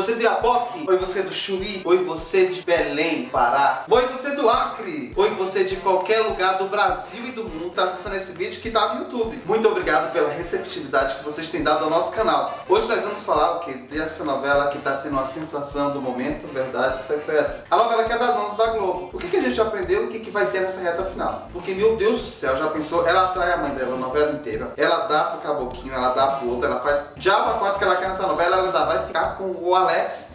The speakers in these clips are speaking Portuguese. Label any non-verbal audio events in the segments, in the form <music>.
você do Iapoque? Oi você do Chuí? Oi você de Belém, Pará? Oi você do Acre? Oi você de qualquer lugar do Brasil e do mundo que tá acessando esse vídeo que tá no YouTube. Muito obrigado pela receptividade que vocês têm dado ao nosso canal. Hoje nós vamos falar o que dessa novela que tá sendo a sensação do momento, Verdades Secretas. A novela que é das 11 da Globo. O que, que a gente aprendeu e o que, que vai ter nessa reta final? Porque, meu Deus do céu, já pensou? Ela atrai a mãe dela a novela inteira. Ela dá pro caboquinho, ela dá pro outro, ela faz diabo a quatro que ela quer nessa novela, ela ainda vai ficar com o Alex.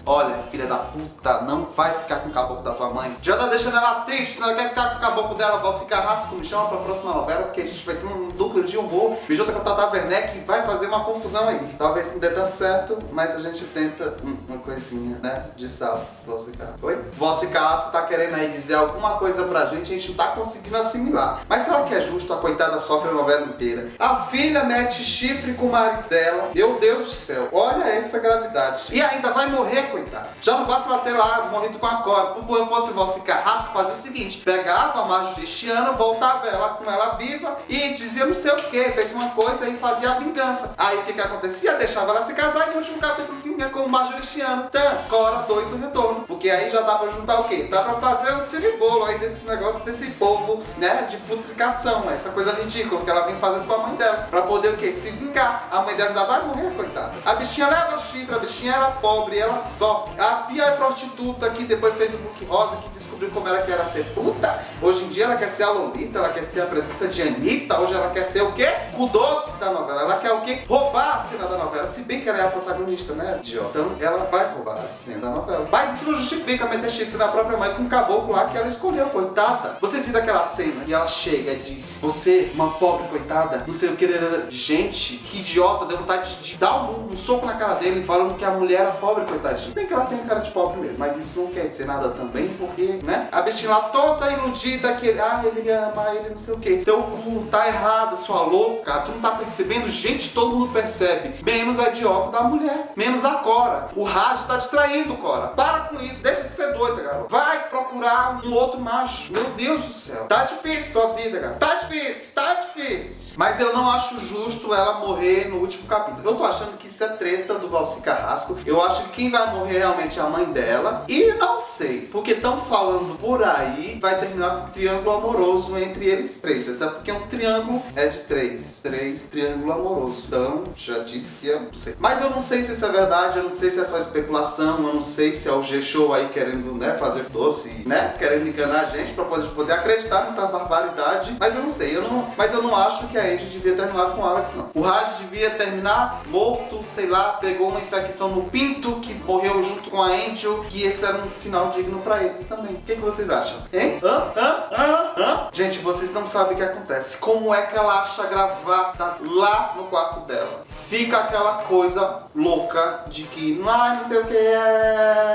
Olha, filha da puta, não vai ficar com o caboclo da tua mãe. Já tá deixando ela triste, ela quer ficar com o caboclo dela, Valci Carrasco, me chama pra próxima novela, porque a gente vai ter um lucro de humor. Me junta com a Tata Werneck e vai fazer uma confusão aí. Talvez não dê tanto certo, mas a gente tenta uma coisinha, né, de sal. Valci Carrasco. Oi? Valci Carrasco tá querendo aí dizer alguma coisa pra gente, a gente não tá conseguindo assimilar. Mas será que é justo a coitada sofre a novela inteira? A filha mete chifre com o marido dela. Meu Deus do céu, olha essa gravidade. E ainda vai morrer, coitada. Já não basta ela ter lá morrido com a cobra. Se eu fosse Valci Carrasco, fazia o seguinte, pegava a Majoristiana, voltava ela com ela viva e dizia não sei o que, fez uma coisa e fazia a vingança. Aí o que que acontecia? Deixava ela se casar e no último capítulo vinha com o Majoristiano. Tan, Cora 2 o retorno. Porque aí já dá pra juntar o quê? Dá pra fazer um ciribolo aí desse negócio, desse povo, né, de futricação, essa coisa ridícula que ela vem fazendo com a mãe dela. Pra poder o quê? Se vingar. A mãe dela ainda vai morrer, coitada. A bichinha leva o chifre, a bichinha era pobre, ela sofre. A filha é prostituta que depois fez o book rosa, que descobriu como ela quer ser puta. Hoje em dia ela quer ser a Lolita, ela quer ser a presença de Anitta, hoje ela quer ser o quê? O doce da novela. Ela quer o quê? Roubar a cena da novela. Se bem que ela é a protagonista, né, idiota? Então ela vai roubar a cena da novela. Mas isso não justifica meter chifre na própria mãe com um caboclo lá que ela escolheu, coitada. Vocês viram aquela cena e ela chega e diz: Você, uma pobre coitada, não sei o que. Gente, que idiota, deu vontade de, de dar um, um, soco na cara dele falando que a mulher era pobre, coitadinha. Bem que ela tem cara de pobre mesmo, mas isso não quer dizer nada também, porque, né? A bichinha lá toda iludida, que ah, ele ama, ele não sei o que. Teu cu tá errado, sua louca. Tu não tá percebendo? Gente, todo mundo percebe. Menos a idiota da mulher. Menos a Cora. O Raj tá distraindo, Cora. Para com isso. Deixa de ser doida, garoto. Vai procurar um outro macho. Meu Deus do céu. Tá difícil tua vida, garoto. Tá difícil, tá difícil. Mas eu não acho justo ela morrer no último capítulo. Eu tô achando que isso é treta do Valci Carrasco. Eu acho que quem vai morrer realmente é a mãe dela. E não sei, porque estão falando por aí, vai terminar com um triângulo amoroso entre eles três. Até porque um triângulo é de três. Três, triângulo amoroso. Então, já disse que eu não sei. Mas eu não sei se isso é verdade, eu não sei se é só especulação, eu não sei se é o G-Show aí querendo, né, fazer doce, né, querendo enganar a gente pra poder, poder acreditar nessa barbaridade. Mas eu não sei, eu não, mas eu não acho que a Andy devia terminar com o Alex, não. O Raj devia terminar morto, sei lá, pegou uma infecção no pinto, que morreu junto com a Angel, que esse era um final digno pra eles também. O que, que vocês acham? Hein? Hã? Hã? Hã? Hã? Gente, vocês não sabem o que acontece. Como é que ela acha a gravata lá no quarto dela? Fica aquela coisa louca de que, ah, não sei o que é,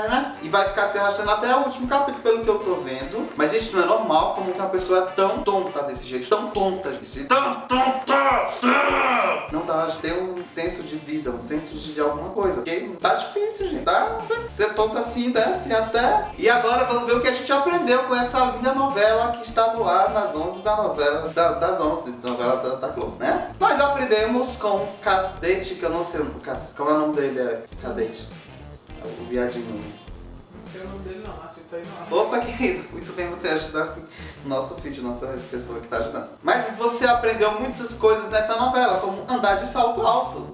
vai ficar se arrastando até o último capítulo, pelo que eu tô vendo. Mas, gente, não é normal como que uma pessoa é tão tonta desse jeito, tão tonta jeito, tão tonta! Não dá ter um senso de vida, um senso de, de alguma coisa. Porque tá difícil, gente. Tá, ser tonta assim, né? Tem até... E agora vamos ver o que a gente aprendeu com essa linda novela que está no ar nas 11 da novela, da, das 11, da novela da, da Globo, né? Nós aprendemos com Cadete, que eu não sei, qual é o nome dele? É Cadete. O viadinho. Não sei o nome dele não, acho que não. Opa, querido, muito bem você ajudar assim, nosso vídeo, nossa pessoa que está ajudando. Mas você aprendeu muitas coisas nessa novela, como andar de salto alto.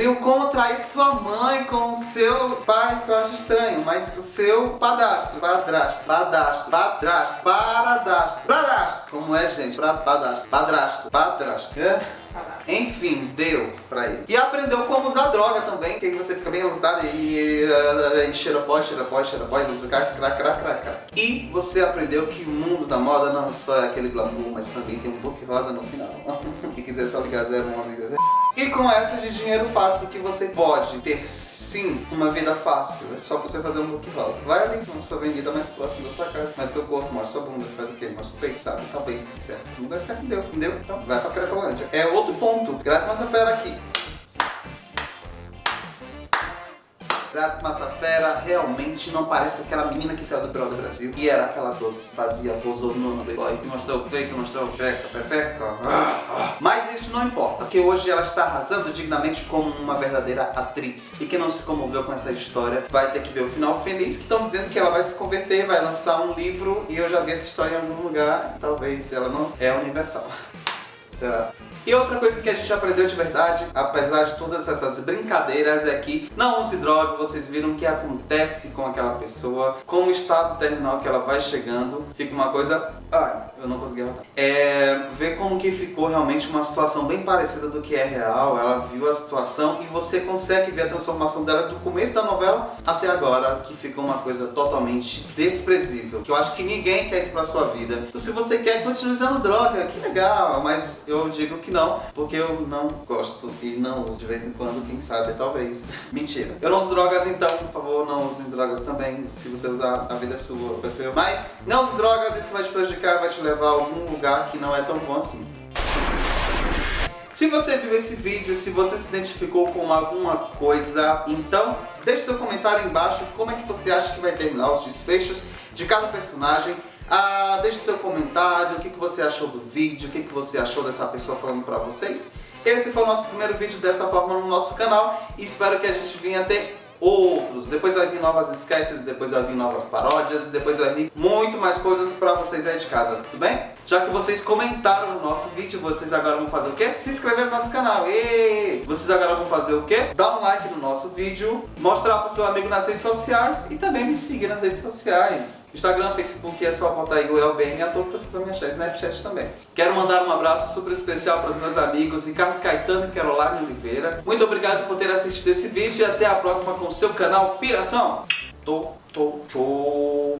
Aprendeu como trair sua mãe com o seu pai, que eu acho estranho, mas o seu padastro, padrasto, padastro, padrasto, paradastro, padrasto, como é gente, pra, padastro, padrasto, padrasto, é? Enfim, deu pra ele. E aprendeu como usar droga também, que você fica bem lutado e, e cheira pó, cheira pó, cheira pó, e você aprendeu que o mundo da moda não só é aquele glamour, mas também tem um book rosa no final. <laughs> Quiser só ligar 011 e com essa de dinheiro fácil que você pode ter sim uma vida fácil, é só você fazer um book rosa. Vai ali na sua avenida mais próxima da sua casa, mete seu corpo, mostra sua bunda, faz o quê? Mostra o peito, sabe? Talvez dê certo. Se não der certo, deu, entendeu? Então vai pra Cracolândia. É outro ponto, graças a nossa fera aqui. Grátis Massafera realmente não parece aquela menina que saiu do Pro do Brasil e era aquela doce, fazia, posou no Playboy, mostrou o peito, mostrou o peito, pepeca. Ah, ah. Mas isso não importa, porque hoje ela está arrasando dignamente como uma verdadeira atriz. E quem não se comoveu com essa história vai ter que ver o final feliz, que estão dizendo que ela vai se converter, vai lançar um livro e eu já vi essa história em algum lugar, talvez ela não é universal. <laughs> Será? E outra coisa que a gente aprendeu de verdade, apesar de todas essas brincadeiras, é que não use droga, vocês viram o que acontece com aquela pessoa, com o estado terminal que ela vai chegando, fica uma coisa... Ai, eu não consegui voltar. É, ver como que ficou realmente uma situação bem parecida do que é real, ela viu a situação e você consegue ver a transformação dela do começo da novela até agora, que ficou uma coisa totalmente desprezível, que eu acho que ninguém quer isso pra sua vida. Então se você quer, continue usando droga, que legal, mas eu digo que não, porque eu não gosto e não uso de vez em quando, quem sabe, talvez. Mentira. Eu não uso drogas, então, por favor, não usem drogas também. Se você usar, a vida é sua, vai ser. Mas não use drogas, isso vai te prejudicar, vai te levar a algum lugar que não é tão bom assim. Se você viu esse vídeo, se você se identificou com alguma coisa, então deixe seu comentário embaixo como é que você acha que vai terminar os desfechos de cada personagem. Ah, deixe seu comentário, o que, que você achou do vídeo, o que, que você achou dessa pessoa falando pra vocês. Esse foi o nosso primeiro vídeo dessa forma no nosso canal e espero que a gente venha ter outros. Depois vai vir novas sketches, depois vai vir novas paródias, depois vai vir muito mais coisas pra vocês aí de casa, tudo bem? Já que vocês comentaram no nosso vídeo, vocês agora vão fazer o quê? Se inscrever no nosso canal. E vocês agora vão fazer o quê? Dar um like no nosso vídeo, mostrar pro seu amigo nas redes sociais e também me seguir nas redes sociais. Instagram, Facebook, é só botar aí o ElBN, à toa que vocês vão me achar, Snapchat também. Quero mandar um abraço super especial para os meus amigos Ricardo Caetano e Caroline Oliveira. Muito obrigado por ter assistido esse vídeo e até a próxima com o seu canal Piração. Tô, tô, tchau.